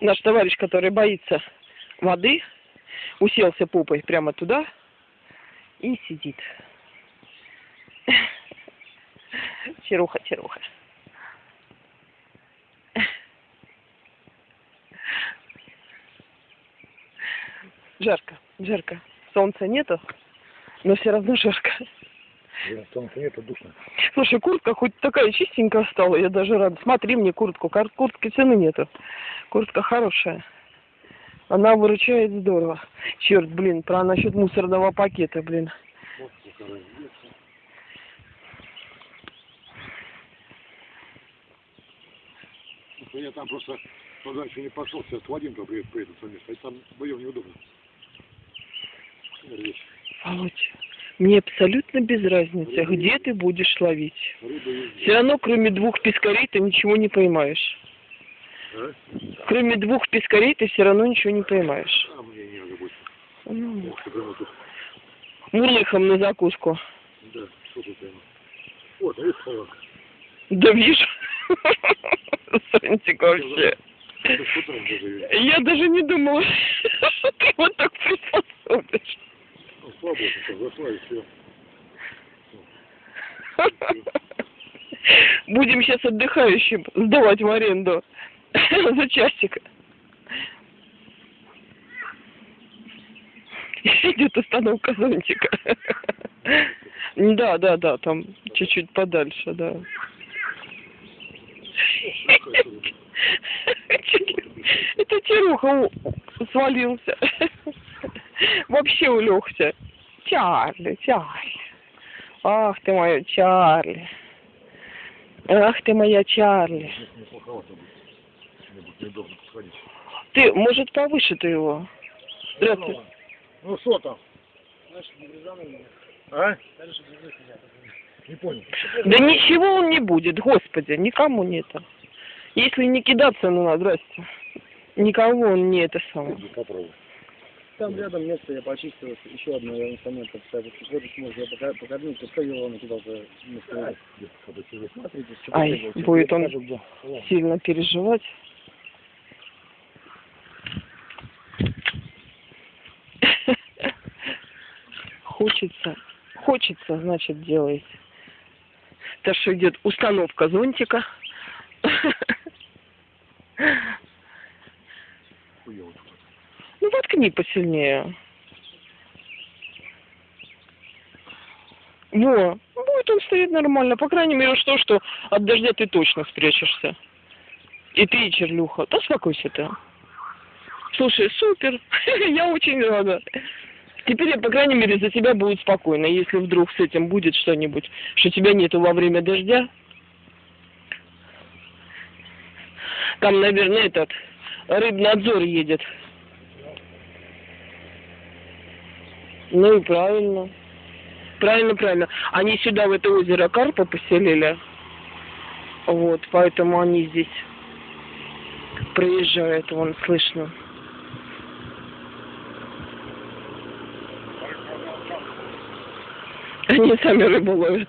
наш товарищ, который боится воды, уселся попой прямо туда и сидит. Черуха, черуха. Жарко, жарко. Солнца нету, но все равно жарко. Солнца нет, а душно. Слушай, куртка хоть такая чистенькая стала, я даже рада. Смотри мне куртку, куртки цены нету. Куртка хорошая. Она выручает здорово. Черт, блин, про насчет мусорного пакета, блин. Я там просто туда еще не пошел, сейчас Вадимка приедет, приедет со места, и там вдвоем неудобно. Речь. Володь, мне абсолютно без разницы, где ты будешь ловить. Все равно, кроме двух пескарей, ты ничего не поймаешь. Кроме двух пескарей, ты все равно ничего не поймаешь. Мурлыхом на закуску. Да. Вот, вижу. Сонтик вообще. Я даже не думала, что ты вот так приспособишь. Будем сейчас отдыхающим сдавать в аренду за часик. Идет остановка зонтика. Да, да, да, там чуть-чуть подальше, да. Это Теруха свалился. Вообще улегся. Чарли, Чарли. Ах ты моя Чарли. Ах ты моя Чарли. Ты, может, повыше ты его? Здравствуй. Ну что там? А? Не понял. Да ничего он не будет, господи, никому не это. Если не кидаться, ну, здрасте. Никого он не это самое. Попробуй. Там рядом место я почистил, еще одно я инструмент поставил. Вот можно я покормил, пускай его он куда-то не стоит. Смотрите, что Ай, будет он покажу, где. сильно переживать. Хочется, хочется, значит, делает. Так что идет установка зонтика. Хуёво. Ну, воткни посильнее. Во, будет он стоять нормально. По крайней мере, что, что от дождя ты точно спрячешься. И ты, Черлюха. Да успокойся ты. Слушай, супер. Я очень рада. Теперь, я, по крайней мере, за тебя будет спокойно. Если вдруг с этим будет что-нибудь, что тебя нету во время дождя. Там, наверное, этот рыбнадзор едет. Ну и правильно. Правильно, правильно. Они сюда, в это озеро Карпа поселили. Вот, поэтому они здесь проезжают, вон слышно. Они сами рыбу ловят.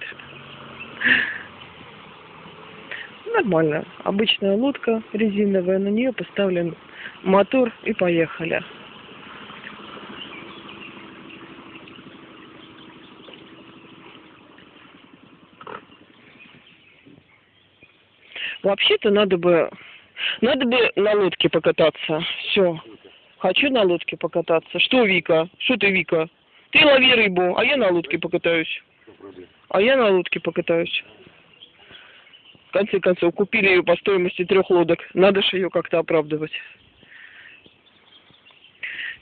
Нормально. Обычная лодка резиновая, на нее поставлен мотор и поехали. Вообще-то надо бы, надо бы на лодке покататься. Все. Хочу на лодке покататься. Что, Вика? Что ты, Вика? Ты лови рыбу, а я на лодке покатаюсь. А я на лодке покатаюсь. В конце концов, купили ее по стоимости трех лодок. Надо же ее как-то оправдывать.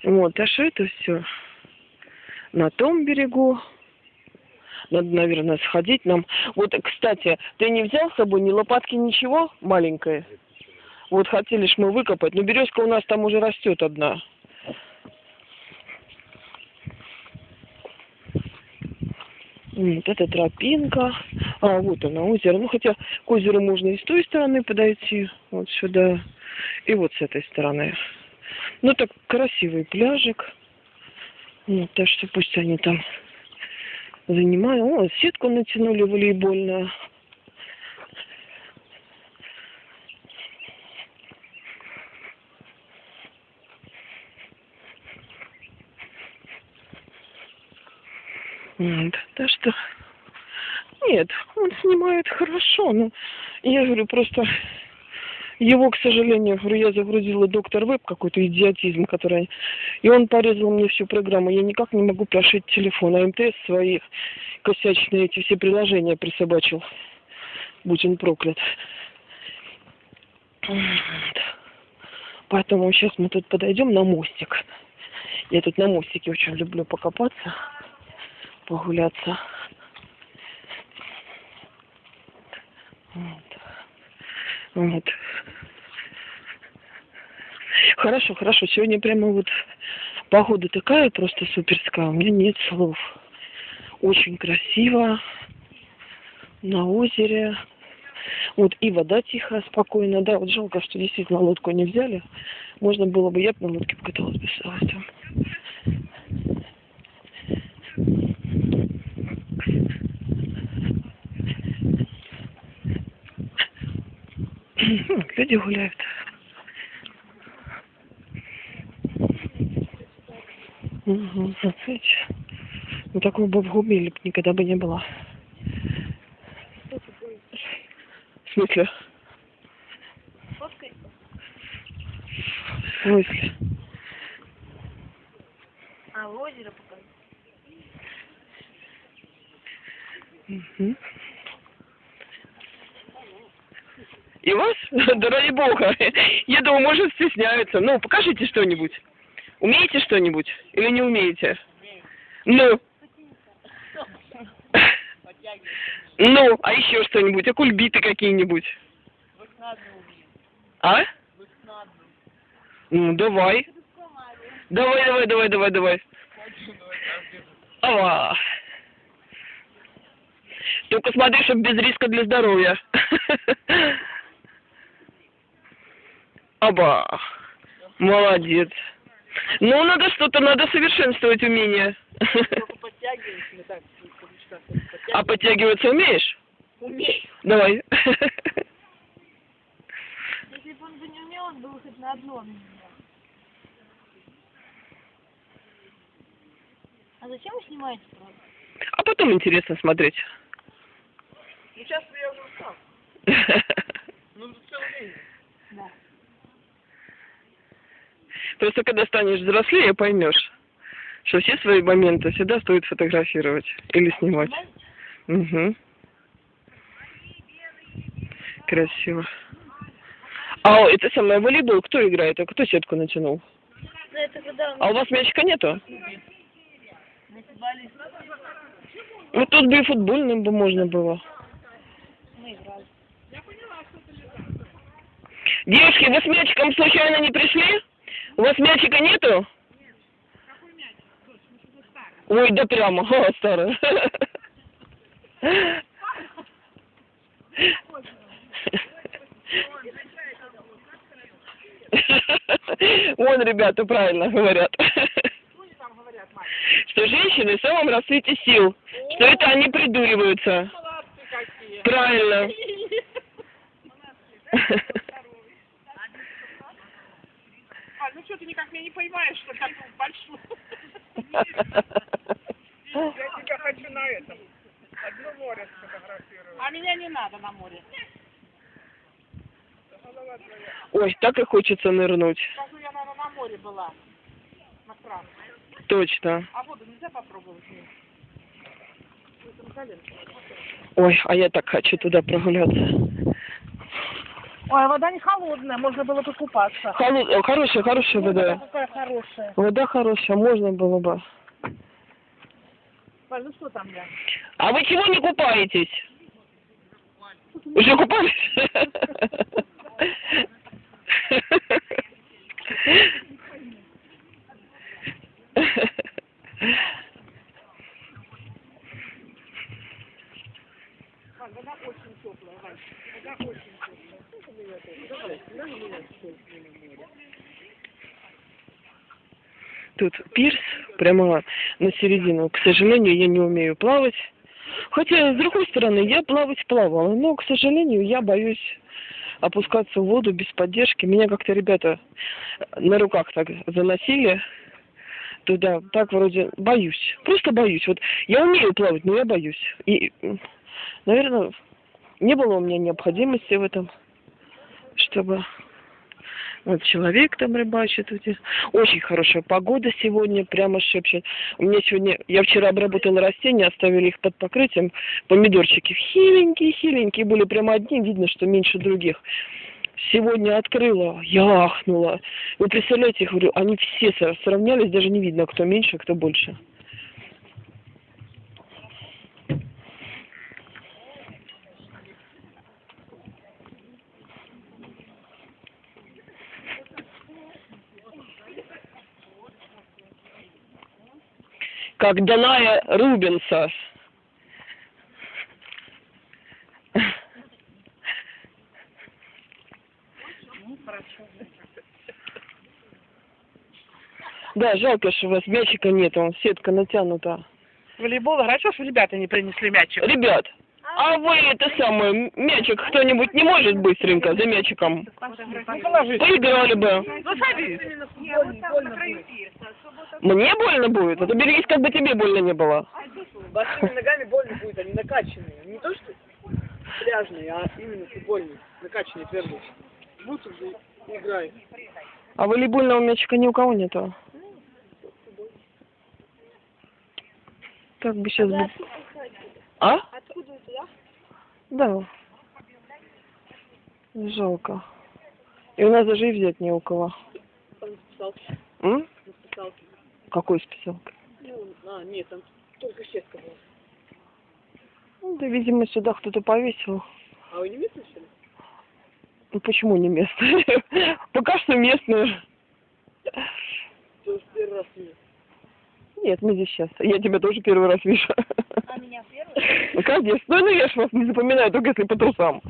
Вот, а что это все? На том берегу. Надо, наверное, сходить нам. Вот, кстати, ты не взял с собой ни лопатки, ничего маленькое? Вот хотели ж мы выкопать, но березка у нас там уже растет одна. Вот это тропинка. А, вот она, озеро. Ну, хотя к озеру можно и с той стороны подойти, вот сюда, и вот с этой стороны. Ну, так красивый пляжик. Вот, так что пусть они там занимаю. О, сетку натянули волейбольную. Нет, да что... Нет, он снимает хорошо, но я говорю, просто его, к сожалению, я загрузила доктор веб какой-то идиотизм, который... И он порезал мне всю программу. Я никак не могу прошить телефон. А МТС свои косячные эти все приложения присобачил. Будь он проклят. Поэтому сейчас мы тут подойдем на мостик. Я тут на мостике очень люблю покопаться, погуляться. Вот. Вот. Хорошо, хорошо. Сегодня прямо вот погода такая просто суперская. У меня нет слов. Очень красиво. На озере. Вот и вода тихая, спокойная. Да, вот жалко, что действительно лодку не взяли. Можно было бы, я бы на лодке покаталась бы с удовольствием. Люди гуляют. Угу, смотрите. Ну такого бы в Гумиле никогда бы не было. В смысле? В смысле? А, озеро покажи. Мгм. И вас? Да ради бога. Я думаю, может, стесняются. Ну, покажите что-нибудь. Умеете что-нибудь? Или не умеете? Ну. Ну, а еще что-нибудь? А кульбиты какие-нибудь? А? Ну, давай. Давай, давай, давай, давай, давай. Ава. Только смотри, чтобы без риска для здоровья. Оба. Молодец. Ну, надо что-то, надо совершенствовать умение. А подтягиваться умеешь? Умею. Давай. Если бы он бы не умел, он был хоть на одном. А зачем вы снимаете, правда? А потом интересно смотреть. Ну, сейчас я уже устал. Ну, целый день. Да. Просто когда станешь взрослее, поймешь, что все свои моменты всегда стоит фотографировать или снимать. Угу. Красиво. А это самое волейбол кто играет? А кто сетку натянул? Ну, А у вас мячика нету? Ну тут бы и футбольным бы можно было. Девушки, вы с мячиком случайно не пришли? У вас мячика нету? Ой, да прямо, О, старая. Вон, ребята, правильно говорят. Что женщины в самом расцвете сил. Что это они придуриваются. Правильно. А, ну что, ты никак меня не поймаешь, что такую большую. Я тебя хочу на этом. Одно море сфотографировать. А меня не надо на море. Ой, так и хочется нырнуть. Скажу, я, наверное, на море была. На красном. Точно. А воду нельзя попробовать? Ой, а я так хочу туда прогуляться. Ой, вода не холодная, можно было покупаться. Холод... о, Хорошая, хорошая вода. какая хорошая. Вода хорошая, можно было бы. Ну что там я? А вы чего не купаетесь? Уже купались? Валь, вода очень теплая, Валь. Вода очень теплая. Тут пирс прямо на середину. К сожалению, я не умею плавать. Хотя, с другой стороны, я плавать плавала, но, к сожалению, я боюсь опускаться в воду без поддержки. Меня как-то ребята на руках так заносили. туда, так вроде боюсь. Просто боюсь. Вот я умею плавать, но я боюсь. И, наверное, не было у меня необходимости в этом, чтобы вот человек там рыбачит. Очень хорошая погода сегодня, прямо шепчет. У меня сегодня, я вчера обработала растения, оставили их под покрытием. Помидорчики хиленькие, хиленькие были, прямо одни, видно, что меньше других. Сегодня открыла, я ахнула. Вы представляете, я говорю, они все сравнялись, даже не видно, кто меньше, кто больше. Как Даная Рубинса. Да, жалко, что у вас мячика нет, он сетка натянута. Волейбол, хорошо, что ребята не принесли мячик. Ребят, а вы это самое, мячик кто-нибудь не может быстренько за мячиком? Поиграли бы. Мне больно будет? А то берегись, как бы тебе больно не было. Босыми ногами больно будет, они накачанные. Не то, что пляжные, а именно футбольные. Накачанные, твердые. Будут уже играй. А волейбольного мячика ни у кого нету. Как бы сейчас. А? Откуда у тебя? Да. Жалко. И у нас даже и взять не у кого. Там списалки, М? списалке. Какой списалка? Ну, а, нет, там только сетка была. Ну, да, видимо, сюда кто-то повесил. А вы не местные, что ли? Ну, почему не местные? Пока что местные. То есть первый раз нет. Нет, мы здесь сейчас. Я тебя тоже первый раз вижу. А меня первый? Ну, конечно. Ну, ну, я ж вас не запоминаю, только если по трусам.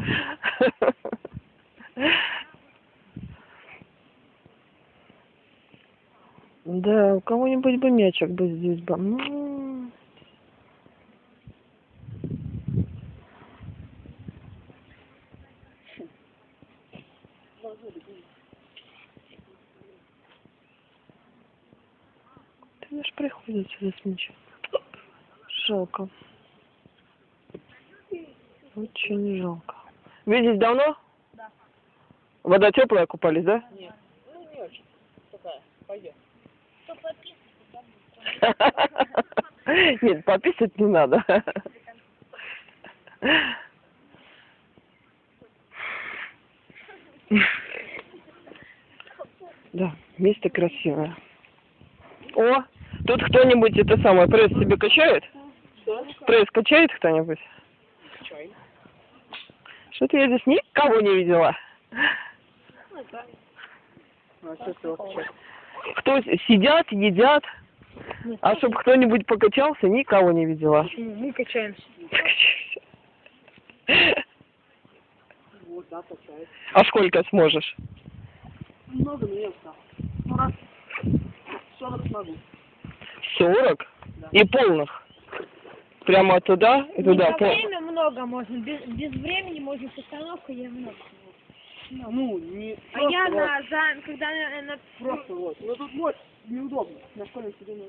Да, у кого-нибудь бы мячик бы здесь бы. М. Ты знаешь, мячом. Жалко. Очень жалко. Вы здесь давно? Да. Вода теплая, купались, да? Нет. Ну, не очень. Такая, подписывается? Нет, пописать не надо. Да, место красивое. О, тут кто-нибудь это самое пресс себе качает? Что? Пресс качает кто-нибудь? Чай. Что-то я здесь никого не видела. А, ты его качаешь? Кто сидят, едят, а чтобы кто-нибудь покачался, никого не видела. Почему? Мы качаемся. Вот, да, качает. А сколько сможешь? Много, но я устал. Ну, раз 40 смогу. Сорок? И полных? Прямо туда и туда? За пол- время много можно, без, без времени можно с остановкой я много. Ну, не А я вот, на, за, когда на, на- Просто вот. Ну, тут вот неудобно. На школьном сиденье.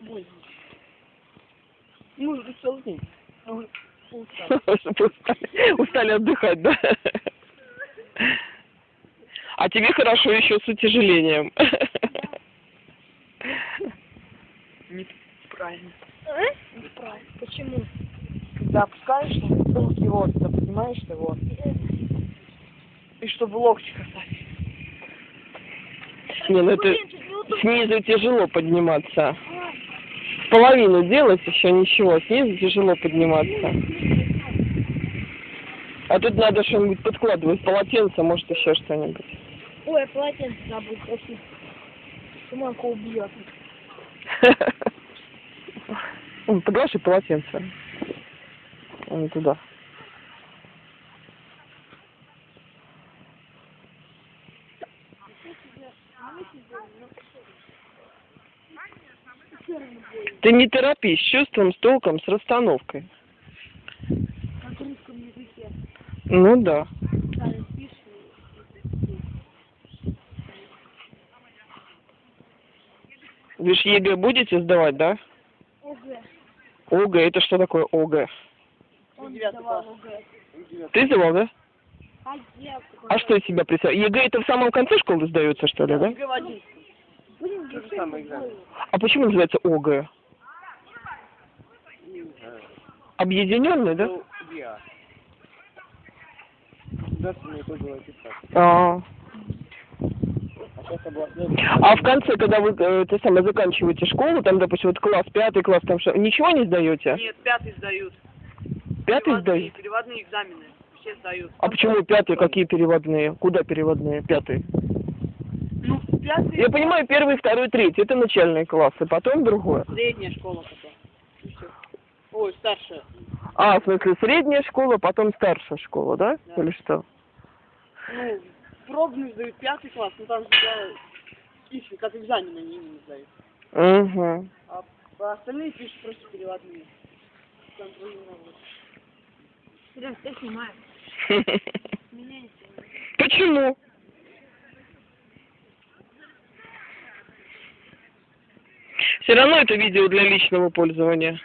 Больно. Ну, это целый день. Ну. Чтобы устали, устали отдыхать, да? А тебе хорошо еще с утяжелением. Правильно. А? Неправильно. Почему? Когда опускаешь, руки вот, ты поднимаешь ты вот. И чтобы локти касались. Не, ну это снизу тяжело подниматься. Половину делать еще ничего, снизу тяжело подниматься. А тут надо что-нибудь подкладывать, полотенце, может еще что-нибудь. Ой, полотенце забыл просить. Суманка убьет. Ой, Подложи полотенце. Вон туда. Ты не торопись, с чувством, с толком, с расстановкой. Как в русском языке. Ну да. Вы же ЕГЭ будете сдавать, да? ОГЭ. ОГЭ, это что такое. ОГЭ. Ты сдавал, да? А я А что из себя представляет? ЕГЭ это в самом конце школы сдается, что ли, да? ЕГЭ в. А почему называется ОГЭ? Объединенный, да? Ну, аттестат. А, А областной. А в конце, когда вы э, это самое заканчиваете школу, там, допустим, вот класс, пятый класс, там что, ничего не сдаете? Нет, пятый сдают. Пятый сдают? Переводные экзамены. Все сдают. А почему пятый? Какие переводные? Куда переводные? Пятый? Ну, пятый. Я понимаю, первый, второй, третий. Это начальные классы, потом другое. Средняя школа потом. Ой, старшая. А, в смысле, средняя школа, потом старшая школа, да? Да. Или что? Ну, пробную сдают пятый класс, ну там же их как экзамен они именно сдают. Угу. А остальные пишут просто переводные. Контролировать. Сереж, ты снимаешь. Меня не снимай. Почему? Все равно это видео для личного пользования.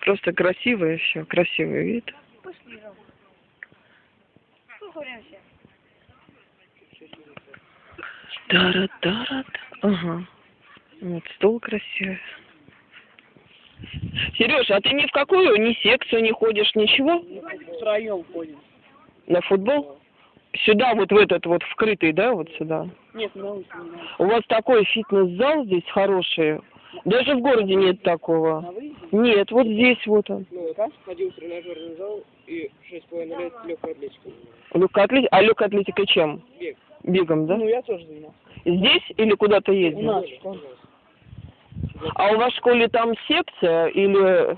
Просто красивое все, красивый вид. Пошли, Ром. Поговоримся. Тара-тара. Ага. Вот стол красивый. Сережа, а ты ни в какую, ни секцию не ходишь, ничего? Втроем ходим. На футбол? Сюда, вот в этот вот вкрытый, да, вот сюда? Нет, на улице не надо. У вас такой фитнес-зал здесь хороший. Даже в городе нет такого. На выезде? Нет, вот здесь вот он. Ну, вот ходил в тренажерный зал и шесть с половиной лет легкой атлетикой. Легкая атлетика. А легкая атлетика чем? Бег. Бегом, да? Ну, я тоже занимался. Здесь или куда-то У ездил? нас в школе. А у вас в школе там секция или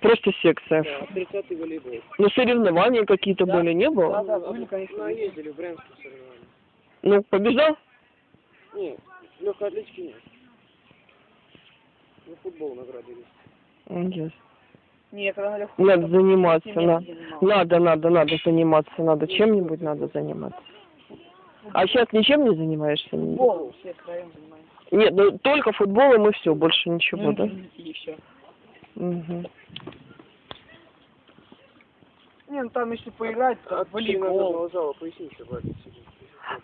просто секция? Да, 30-й волейбол. Ну, соревнования какие-то были, не Да, было? да, были, конечно. Ну, ездили в Брянские соревнования. Ну, побежал? Нет, легкой атлетики нет. На футбол наградили. М, ясно. Не, я когда на легком Надо заниматься, надо. Надо, надо, надо заниматься, надо. Чем-нибудь надо заниматься. А сейчас ничем не занимаешься? Футбол все втроем занимаемся. Нет, ну только футболом и все, больше ничего, да? И все. Мгм. Не, ну там если поиграть, то От зала поясница болит сидит.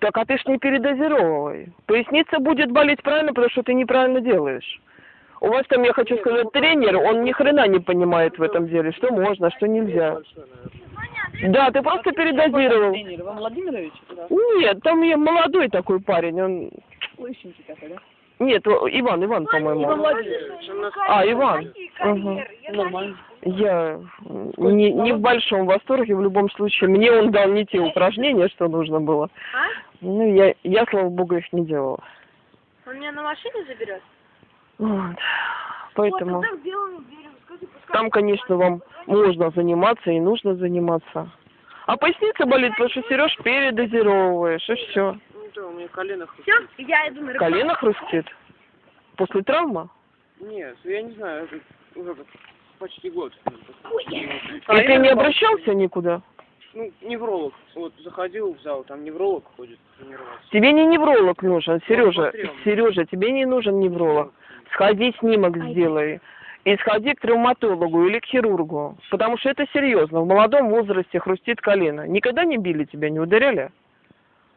Так, а ты ж не передозировывай. Поясница будет болеть правильно, потому что ты неправильно делаешь. У вас там, я хочу сказать, тренер, он ни хрена не понимает в этом деле, что можно, что нельзя. Да, ты просто передозировал. Тренер Иван Владимирович? Нет, там я молодой такой парень, он... Лысенький такой, да? Нет, Иван, Иван, по-моему. А, Иван. Ага. Нормально. Я не, не в большом восторге, в любом случае. Мне он дал не те упражнения, что нужно было. А? Ну, я, я, слава богу, их не делала. Он меня на машине заберет? Вот. Поэтому пускай... там, конечно, вам можно заниматься и нужно заниматься. А поясница болит, потому что, Сереж, передозировываешь, и все. Да, у меня колено Все, я иду на рыбалку. Колено хрустит. После травмы? Нет, я не знаю, это уже почти год. И ты не обращался никуда? Ну, невролог. Вот заходил в зал, там невролог ходит тренироваться. Тебе не невролог нужен, Сережа. Сережа, тебе не нужен невролог. Сходи, снимок сделай. И сходи к травматологу или к хирургу. Потому что это серьезно. В молодом возрасте хрустит колено. Никогда не били тебя, не ударяли?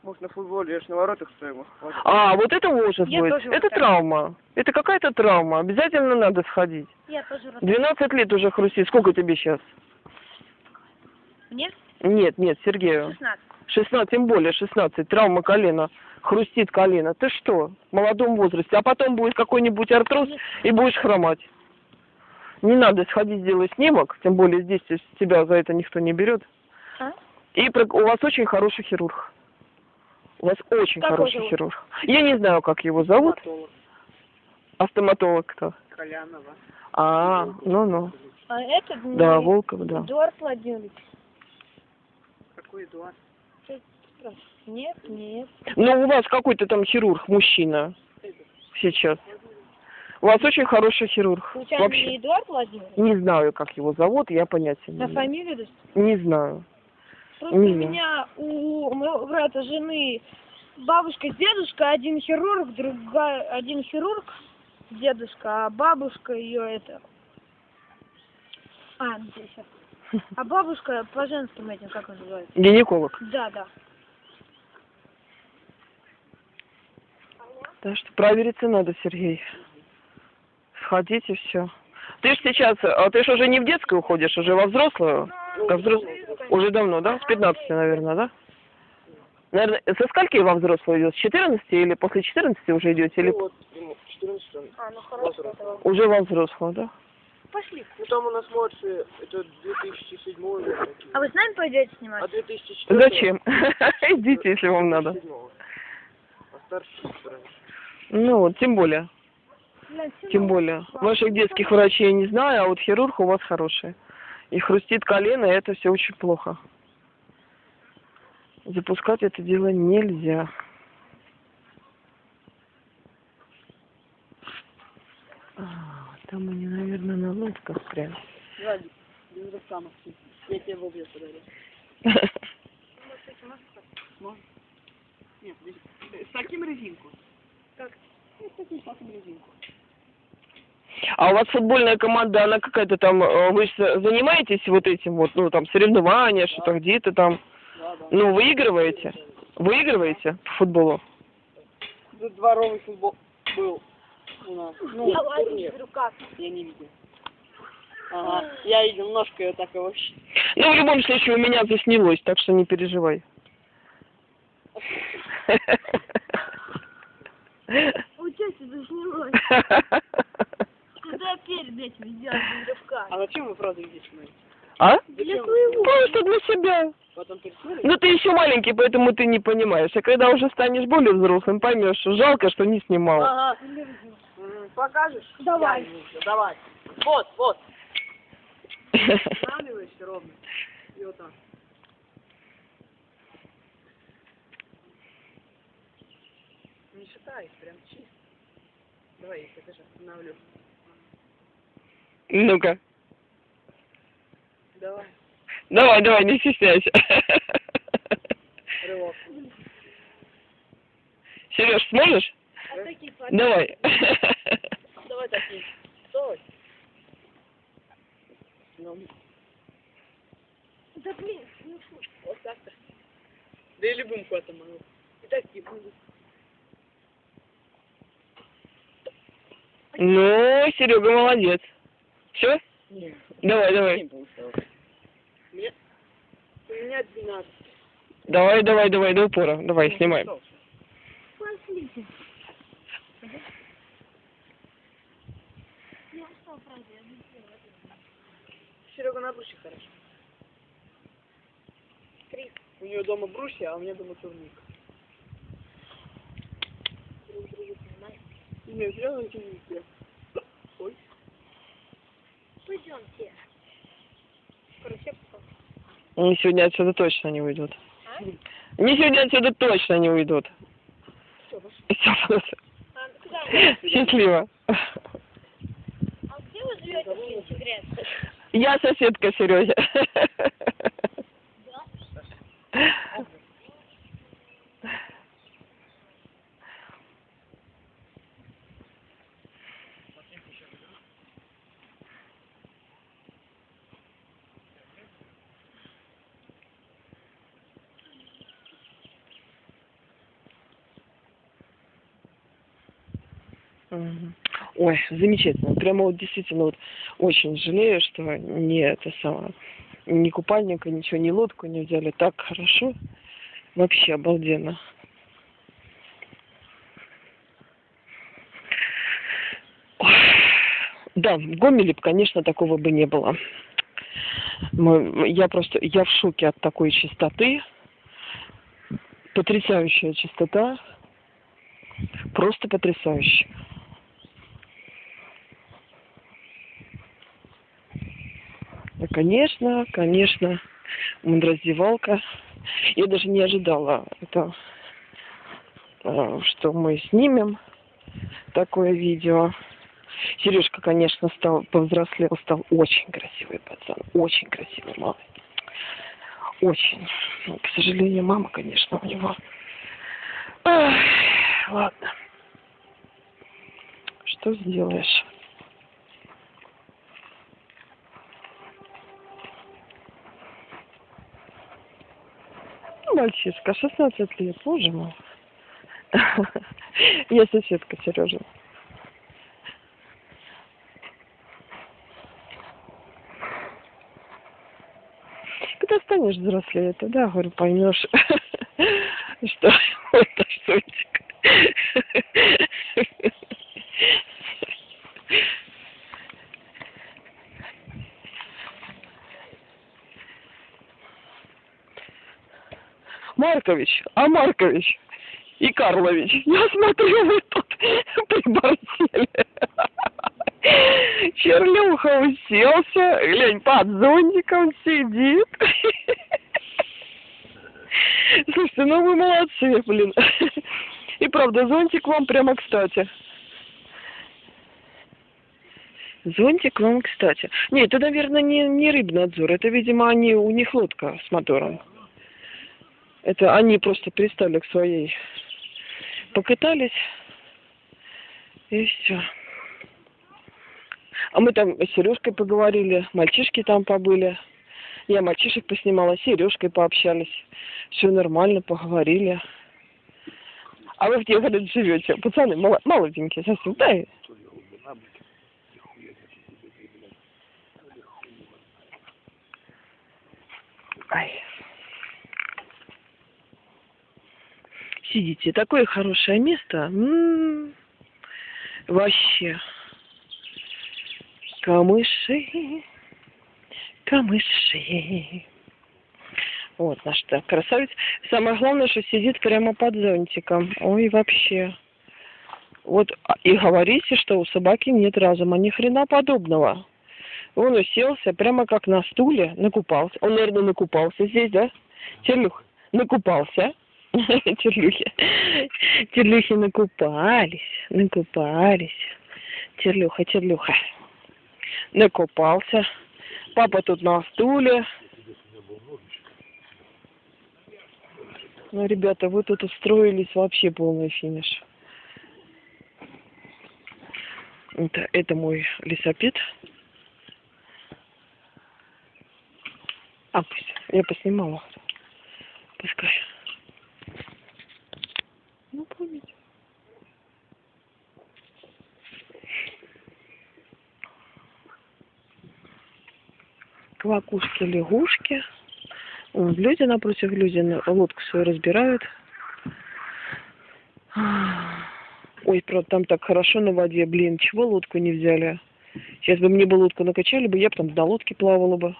Может, на футболе, я ж на воротах стою. А, вот это может Я быть. тоже вот Это так. травма. Это какая-то травма. Обязательно надо сходить. Я тоже рад. 12 лет уже хрустит. Сколько тебе сейчас? Мне Нет, нет, Сергею. 16. 16, тем более 16. Травма колена. Хрустит колено. Ты что? В молодом возрасте. А потом будет какой-нибудь артроз и будешь хромать. Не надо сходить сделать снимок, тем более здесь тебя за это никто не берет. А? И про- у вас очень хороший хирург. У вас очень Как хороший зовут? хирург. Я не знаю, как его зовут. Стоматолог. А стоматолог кто? Колянова. А, ну-ну. А этот Да, Волков, да. Эдуард Владимирович. Какой Эдуард? Нет, нет. Ну, у вас какой-то там хирург, мужчина сейчас. У вас очень хороший хирург. Случайно Вообще. не Эдуард Владимирович? Не знаю, как его зовут, я понятия не На имею. фамилию? да? Не знаю. Просто Не у знаю. меня у моего брата жены бабушка с дедушкой, один хирург, другая, один хирург, дедушка, а бабушка ее это... А, сейчас. А бабушка по женским этим, как называется? Гинеколог. Да, да. Так что провериться надо, Сергей. Сходить и все. Ты ж сейчас, а ты ж уже не в детскую уходишь, уже во взрослую? Как взрос- Уже давно, да? С 15, наверное, да? Наверное, со скольки во взрослую идет? С 14 или после 14 уже идете? Или вот, 14 А, ну хорошо. уже во взрослую, да? Пошли. Ну там у нас младшие, это 2007 год. А вы с нами пойдете снимать? А 2004 Зачем? Идите, если вам надо. 2007. А старшие раньше. Ну вот, тем более. Тем более. Ваших детских врачей я не знаю, а вот хирург у вас хороший. И хрустит колено, и это все очень плохо. Запускать это дело нельзя. А, там они, наверное, на лодках прям. Я тебе в без- с таким резинку. Как? Ну. А у вас футбольная команда, она какая-то там, э, вы занимаетесь вот этим вот, ну там соревнования, что-то где-то там, Да, да. ну выигрываете? Выигрываете по футболу? Дворовый футбол был у нас. Ну, Давай, турнир. в руках. Я не видел. Ага, я видел ножкой вот так и вообще. Ну, в любом случае, у меня заснялось, так что не переживай. У тети заснялось. Куда перед этим сделать без рывка? А зачем вы правда здесь смотрите? А? Для своего. Просто для себя. Потом? Ну, ты еще маленький, поэтому ты не понимаешь. А когда уже станешь более взрослым, поймешь, что жалко, что не снимал. Ага. Покажешь? Давай. Давай. Вот, вот. Останавливаешься ровно. И вот так. Не считай, прям чисто. Давай, я тебя даже остановлю. Ну-ка. Давай. Давай, давай, не стесняйся. Рывок. Сереж, сможешь? А такие. Давай. Давай такие. Стой. Ну, Да блин, ну что? вот так-то. Да и любым котом могу. И такие будут. Ну, Серега молодец. Все? Нет. Давай, давай. Мне... У меня 12. Давай, давай, давай, до упора. Давай, снимай. Пошлите. Не сделала. Серега на брусе хорошо. Три. У нее дома брусья, а у меня дома турник. Нет, я на турнике. Ой. Пойдемте. Все. Они сегодня отсюда точно не уйдут. Они сегодня отсюда точно не уйдут. Всё, просто. А куда вы? Счастливо. А где вы живете? Я соседка Сереги. Ой, замечательно. Прямо вот действительно вот очень жалею, что не это самое, ни купальника, ничего, ни лодку не взяли. Так хорошо. Вообще обалденно. Да, в Гомеле, конечно, такого бы не было. Мы- я просто, я в шоке от такой чистоты. Потрясающая чистота. Просто потрясающе. Ну, Конечно, конечно, раздевалка. Я даже не ожидала это, э, что мы снимем такое видео. Сережка, конечно, стал повзрослел, стал очень красивый пацан, очень красивый малый. Очень. Ну, К сожалению, мама, конечно, у него. Ах, ладно. Что сделаешь? Ну, Мальчишка, 16 лет, боже мой. Я соседка Сережа. Когда станешь взрослее, тогда, говорю, поймешь, что это шутик. Маркович, а Маркович и Карлович, я смотрю, вы тут приборзели. Черлюха уселся, глянь, под зонтиком сидит. Слушайте, ну вы молодцы, блин. И правда, зонтик вам прямо кстати. Зонтик вам кстати. Нет, это, наверное, не, не рыбнадзор. Это, видимо, они, у них лодка с мотором. Это они просто пристали к своей. Покатались. И все. А мы там с Сережкой поговорили, мальчишки там побыли. Я мальчишек поснимала, с Сережкой пообщались. Все нормально, поговорили. А вы где, говорят, живете? Пацаны, молоденькие совсем. Да, Ай. Сидите, такое хорошее место. М, Вообще. Камыши, камыши. Вот наш так красавец. Самое главное, что сидит прямо под зонтиком. Ой, вообще. Вот а, и говорите, что у собаки нет разума. Ни хрена подобного. Он уселся прямо как на стуле, накупался. Он, наверное, накупался здесь, да? Черлюх, накупался. Черлюхи. Черлюхи накупались, накупались. Черлюха, черлюха. Накупался. Папа тут на стуле. Ну, ребята, вы тут устроились вообще полный финиш. Это, это мой лесопед. А, пусть. Я поснимала. Пускай. Ну, помните. Квакушки, лягушки. Вон, люди напротив люди лодку свою разбирают. Ой, правда, там так хорошо на воде, блин, чего лодку не взяли? Сейчас бы мне бы лодку накачали бы, я бы там на лодке плавала бы.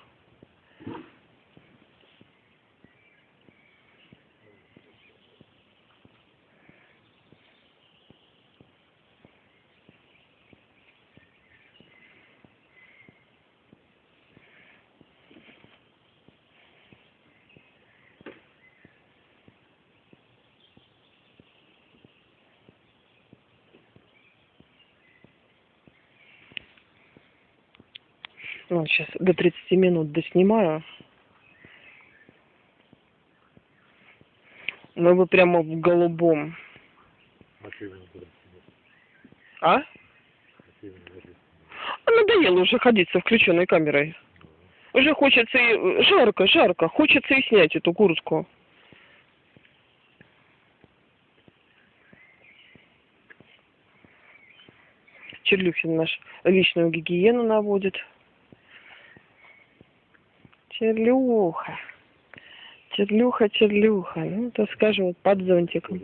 Ну, сейчас до 30 минут доснимаю. Ну, вы прямо в голубом. А? А надоело уже ходить со включенной камерой. Уже хочется и... Жарко, жарко. Хочется и снять эту куртку. Черлюхин наш личную гигиену наводит. Черлюха. Черлюха, черлюха. Ну, то скажем, вот под зонтиком.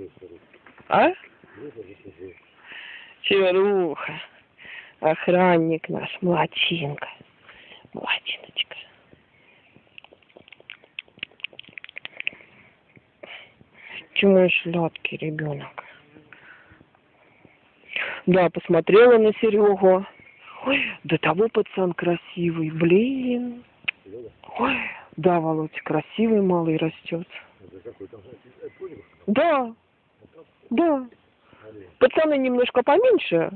А? Черлюха. Охранник наш, молодчинка. Молодчиночка. Чему сладкий ребенок? Да, посмотрела на Серегу. Ой, до того пацан красивый, блин. Ой, да, Володь, красивый малый растет. Да, да. Пацаны немножко поменьше.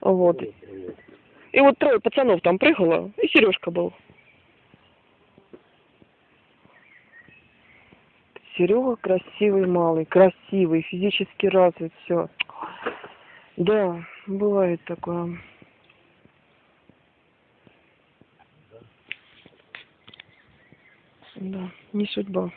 Вот. И вот трое пацанов там прыгало, и Сережка был. Серега красивый малый, красивый, физически развит, все. Да, бывает такое. Да, не судьба.